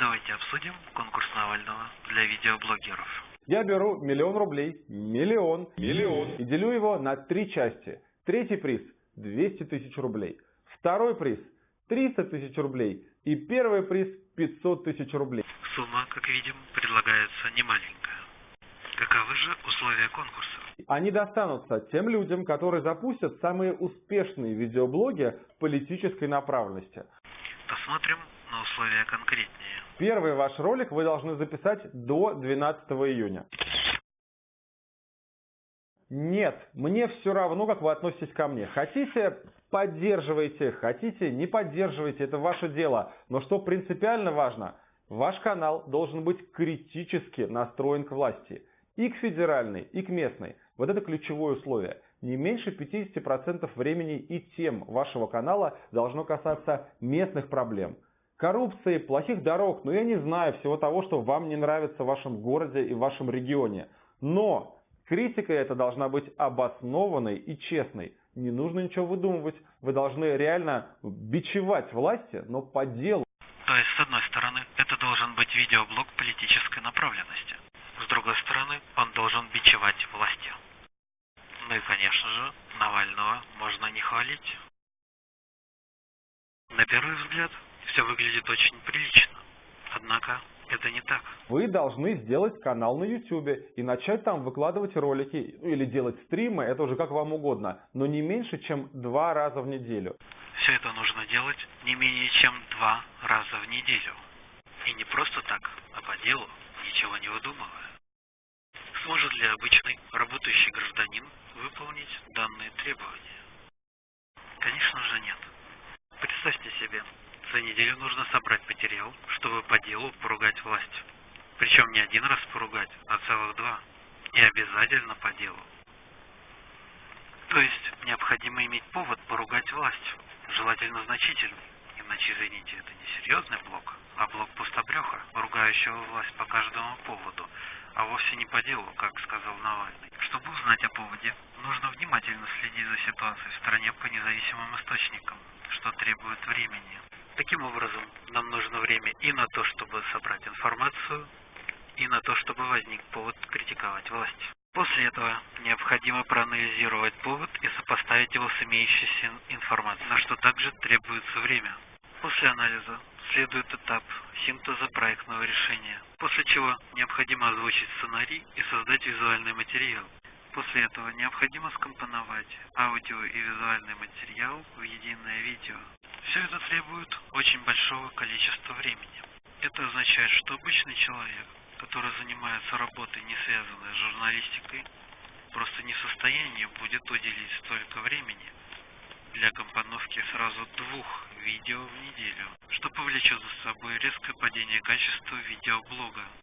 Давайте обсудим конкурс Навального для видеоблогеров. Я беру миллион рублей, миллион, миллион, и делю его на три части. Третий приз – 200 тысяч рублей. Второй приз – 300 тысяч рублей. И первый приз – 500 тысяч рублей. Сумма, как видим, предлагается немаленькая. Каковы же условия конкурса? Они достанутся тем людям, которые запустят самые успешные видеоблоги политической направленности. Посмотрим на условия конкретнее. Первый ваш ролик вы должны записать до 12 июня. Нет, мне все равно, как вы относитесь ко мне. Хотите, поддерживайте, хотите, не поддерживайте, это ваше дело. Но что принципиально важно, ваш канал должен быть критически настроен к власти. И к федеральной, и к местной. Вот это ключевое условие. Не меньше 50% времени и тем вашего канала должно касаться местных проблем. Коррупции, плохих дорог, ну я не знаю всего того, что вам не нравится в вашем городе и в вашем регионе. Но критика эта должна быть обоснованной и честной. Не нужно ничего выдумывать. Вы должны реально бичевать власти, но по делу. То есть, с одной стороны, это должен быть видеоблог политической направленности. С другой стороны, он должен бичевать власти. Ну и, конечно же, Навального можно не хвалить. На первый взгляд, все выглядит очень прилично. Однако, это не так. Вы должны сделать канал на YouTube и начать там выкладывать ролики или делать стримы, это уже как вам угодно, но не меньше, чем два раза в неделю. Все это нужно делать не менее чем два раза в неделю. И не просто так, а по делу, ничего не выдумывая. Сможет ли обычный работающий гражданин выполнить данные требования? Конечно же нет. Представьте себе, неделю нужно собрать материал, чтобы по делу поругать власть. Причем не один раз поругать, а целых два. И обязательно по делу. То есть необходимо иметь повод поругать власть, желательно значительный. Иначе, извините, это не серьезный блок, а блок пустобреха, ругающего власть по каждому поводу, а вовсе не по делу, как сказал Навальный. Чтобы узнать о поводе, нужно внимательно следить за ситуацией в стране по независимым источникам, что требует времени. Таким образом, нам нужно время и на то, чтобы собрать информацию, и на то, чтобы возник повод критиковать власть. После этого необходимо проанализировать повод и сопоставить его с имеющейся информацией, на что также требуется время. После анализа следует этап синтеза проектного решения, после чего необходимо озвучить сценарий и создать визуальный материал. После этого необходимо скомпоновать аудио и визуальный материал в единое видео. Все это требует очень большого количества времени. Это означает, что обычный человек, который занимается работой, не связанной с журналистикой, просто не в состоянии будет уделить столько времени для компоновки сразу двух видео в неделю, что повлечет за собой резкое падение качества видеоблога.